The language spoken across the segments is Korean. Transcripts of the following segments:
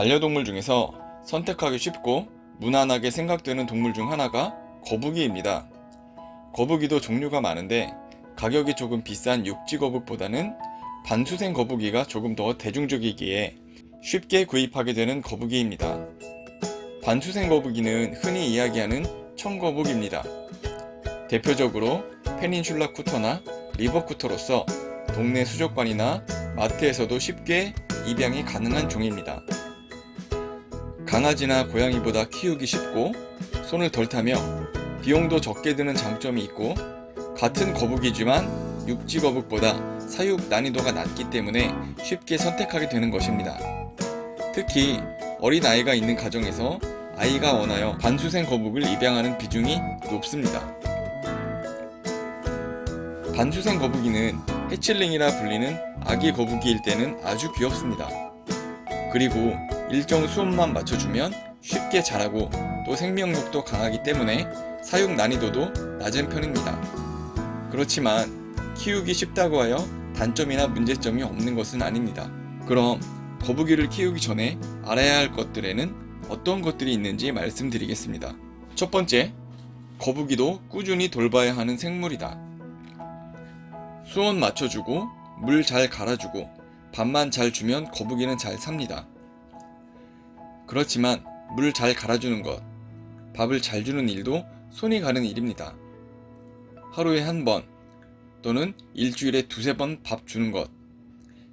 반려동물 중에서 선택하기 쉽고 무난하게 생각되는 동물 중 하나가 거북이입니다. 거북이도 종류가 많은데 가격이 조금 비싼 육지 거북보다는 반수생 거북이가 조금 더 대중적이기에 쉽게 구입하게 되는 거북이입니다. 반수생 거북이는 흔히 이야기하는 청거북입니다. 대표적으로 페닌슐라 쿠터나 리버 쿠터로서 동네 수족관이나 마트에서도 쉽게 입양이 가능한 종입니다. 강아지나 고양이보다 키우기 쉽고 손을 덜 타며 비용도 적게 드는 장점이 있고 같은 거북이지만 육지 거북보다 사육 난이도가 낮기 때문에 쉽게 선택하게 되는 것입니다. 특히 어린 아이가 있는 가정에서 아이가 원하여 반수생 거북을 입양하는 비중이 높습니다. 반수생 거북이는 해칠링이라 불리는 아기 거북이일 때는 아주 귀엽습니다. 그리고 일정 수온만 맞춰주면 쉽게 자라고 또 생명력도 강하기 때문에 사육 난이도도 낮은 편입니다. 그렇지만 키우기 쉽다고 하여 단점이나 문제점이 없는 것은 아닙니다. 그럼 거북이를 키우기 전에 알아야 할 것들에는 어떤 것들이 있는지 말씀드리겠습니다. 첫 번째, 거북이도 꾸준히 돌봐야 하는 생물이다. 수온 맞춰주고 물 잘 갈아주고 밥만 잘 주면 거북이는 잘 삽니다. 그렇지만 물잘 갈아주는 것, 밥을 잘 주는 일도 손이 가는 일입니다. 하루에 한 번 또는 일주일에 두세 번 밥 주는 것,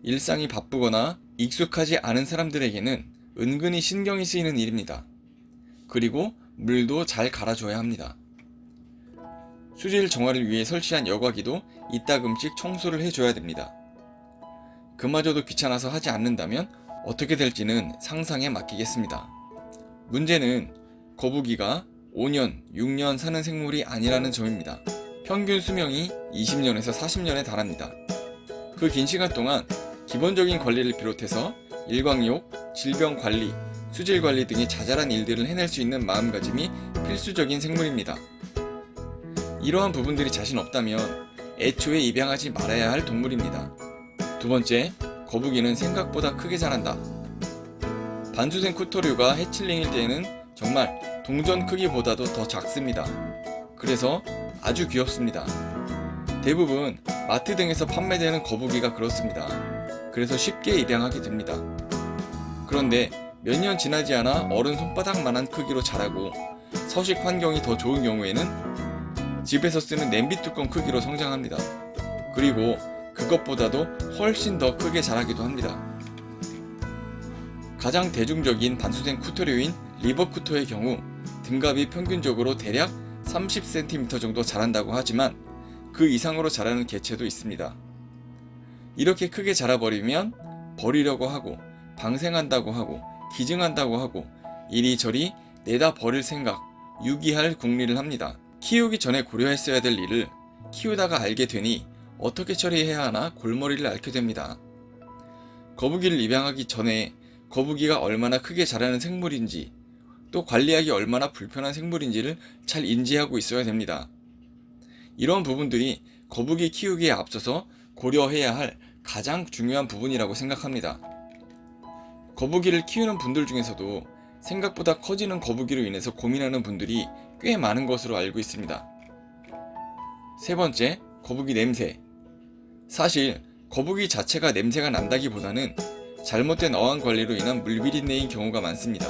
일상이 바쁘거나 익숙하지 않은 사람들에게는 은근히 신경이 쓰이는 일입니다. 그리고 물도 잘 갈아줘야 합니다. 수질 정화를 위해 설치한 여과기도 이따금씩 청소를 해줘야 됩니다. 그마저도 귀찮아서 하지 않는다면 어떻게 될지는 상상에 맡기겠습니다. 문제는 거북이가 5년, 6년 사는 생물이 아니라는 점입니다. 평균 수명이 20년에서 40년에 달합니다. 그 긴 시간 동안 기본적인 관리를 비롯해서 일광욕, 질병 관리, 수질 관리 등의 자잘한 일들을 해낼 수 있는 마음가짐이 필수적인 생물입니다. 이러한 부분들이 자신 없다면 애초에 입양하지 말아야 할 동물입니다. 두 번째, 거북이는 생각보다 크게 자란다. 반수생 쿠터류가 해칠링일 때에는 정말 동전 크기보다도 더 작습니다. 그래서 아주 귀엽습니다. 대부분 마트 등에서 판매되는 거북이가 그렇습니다. 그래서 쉽게 입양하게 됩니다. 그런데 몇 년 지나지 않아 어른 손바닥만한 크기로 자라고 서식 환경이 더 좋은 경우에는 집에서 쓰는 냄비 뚜껑 크기로 성장합니다. 그리고 그것보다도 훨씬 더 크게 자라기도 합니다. 가장 대중적인 반수생 쿠터류인 리버 쿠터의 경우 등갑이 평균적으로 대략 30cm 정도 자란다고 하지만 그 이상으로 자라는 개체도 있습니다. 이렇게 크게 자라버리면 버리려고 하고 방생한다고 하고 기증한다고 하고 이리저리 내다 버릴 생각, 유기할 궁리를 합니다. 키우기 전에 고려했어야 될 일을 키우다가 알게 되니 어떻게 처리해야 하나 골머리를 앓게 됩니다. 거북이를 입양하기 전에 거북이가 얼마나 크게 자라는 생물인지 또 관리하기 얼마나 불편한 생물인지를 잘 인지하고 있어야 됩니다. 이런 부분들이 거북이 키우기에 앞서서 고려해야 할 가장 중요한 부분이라고 생각합니다. 거북이를 키우는 분들 중에서도 생각보다 커지는 거북이로 인해서 고민하는 분들이 꽤 많은 것으로 알고 있습니다. 세 번째, 거북이 냄새. 사실 거북이 자체가 냄새가 난다기보다는 잘못된 어항 관리로 인한 물비린내인 경우가 많습니다.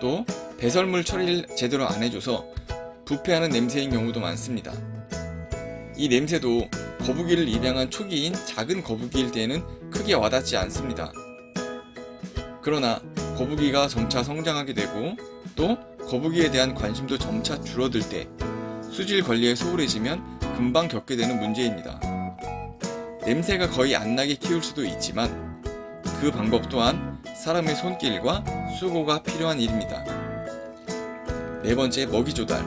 또 배설물 처리를 제대로 안 해줘서 부패하는 냄새인 경우도 많습니다. 이 냄새도 거북이를 입양한 초기인 작은 거북이일 때에는 크게 와닿지 않습니다. 그러나 거북이가 점차 성장하게 되고 또 거북이에 대한 관심도 점차 줄어들 때 수질 관리에 소홀해지면 금방 겪게 되는 문제입니다. 냄새가 거의 안 나게 키울 수도 있지만 그 방법 또한 사람의 손길과 수고가 필요한 일입니다. 네 번째 먹이 조달.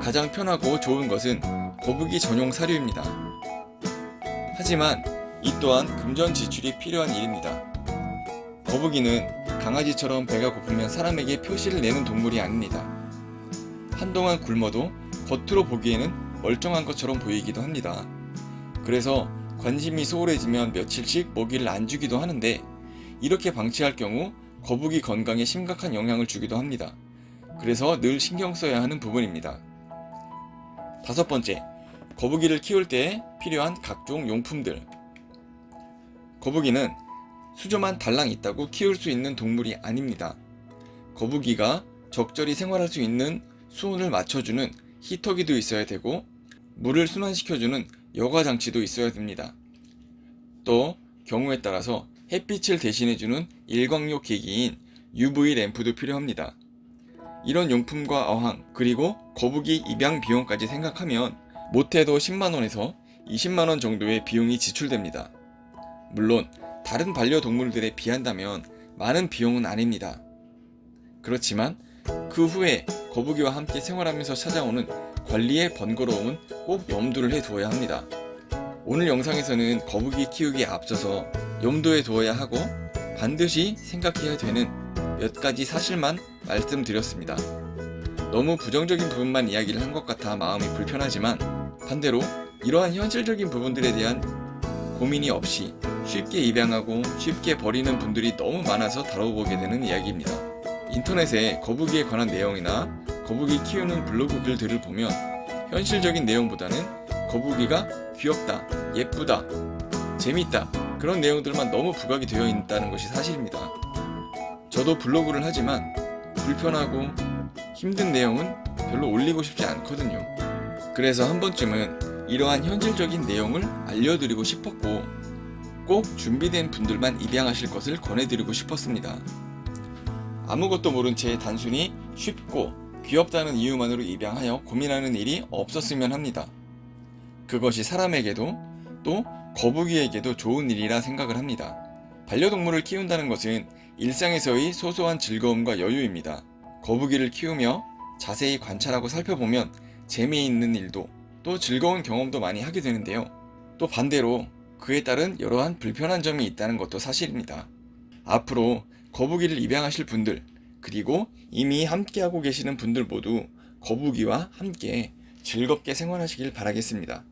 가장 편하고 좋은 것은 거북이 전용 사료입니다. 하지만 이 또한 금전 지출이 필요한 일입니다. 거북이는 강아지처럼 배가 고프면 사람에게 표시를 내는 동물이 아닙니다. 한동안 굶어도 겉으로 보기에는 멀쩡한 것처럼 보이기도 합니다. 그래서 관심이 소홀해지면 며칠씩 먹이를 안 주기도 하는데 이렇게 방치할 경우 거북이 건강에 심각한 영향을 주기도 합니다. 그래서 늘 신경 써야 하는 부분입니다. 다섯 번째, 거북이를 키울 때 필요한 각종 용품들. 거북이는 수조만 달랑 있다고 키울 수 있는 동물이 아닙니다. 거북이가 적절히 생활할 수 있는 수온을 맞춰주는 히터기도 있어야 되고 물을 순환시켜주는 여과 장치도 있어야 됩니다. 또 경우에 따라서 햇빛을 대신해주는 일광욕 기기인 UV 램프도 필요합니다. 이런 용품과 어항 그리고 거북이 입양 비용까지 생각하면 못해도 10만원에서 20만원 정도의 비용이 지출됩니다. 물론 다른 반려동물들에 비한다면 많은 비용은 아닙니다. 그렇지만 그 후에 거북이와 함께 생활하면서 찾아오는 관리의 번거로움은 꼭 염두를 해 두어야 합니다. 오늘 영상에서는 거북이 키우기에 앞서서 염두에 두어야 하고 반드시 생각해야 되는 몇 가지 사실만 말씀드렸습니다. 너무 부정적인 부분만 이야기를 한 것 같아 마음이 불편하지만 반대로 이러한 현실적인 부분들에 대한 고민이 없이 쉽게 입양하고 쉽게 버리는 분들이 너무 많아서 다뤄보게 되는 이야기입니다. 인터넷에 거북이에 관한 내용이나 거북이 키우는 블로그 글들을 보면 현실적인 내용보다는 거북이가 귀엽다, 예쁘다, 재밌다 그런 내용들만 너무 부각이 되어 있다는 것이 사실입니다. 저도 블로그를 하지만 불편하고 힘든 내용은 별로 올리고 싶지 않거든요. 그래서 한 번쯤은 이러한 현실적인 내용을 알려드리고 싶었고 꼭 준비된 분들만 입양하실 것을 권해드리고 싶었습니다. 아무것도 모른 채 단순히 쉽고 귀엽다는 이유만으로 입양하여 고민하는 일이 없었으면 합니다. 그것이 사람에게도 또 거북이에게도 좋은 일이라 생각을 합니다. 반려동물을 키운다는 것은 일상에서의 소소한 즐거움과 여유입니다. 거북이를 키우며 자세히 관찰하고 살펴보면 재미있는 일도 또 즐거운 경험도 많이 하게 되는데요. 또 반대로 그에 따른 여러한 불편한 점이 있다는 것도 사실입니다. 앞으로 거북이를 입양하실 분들 그리고 이미 함께하고 계시는 분들 모두 거북이와 함께 즐겁게 생활하시길 바라겠습니다.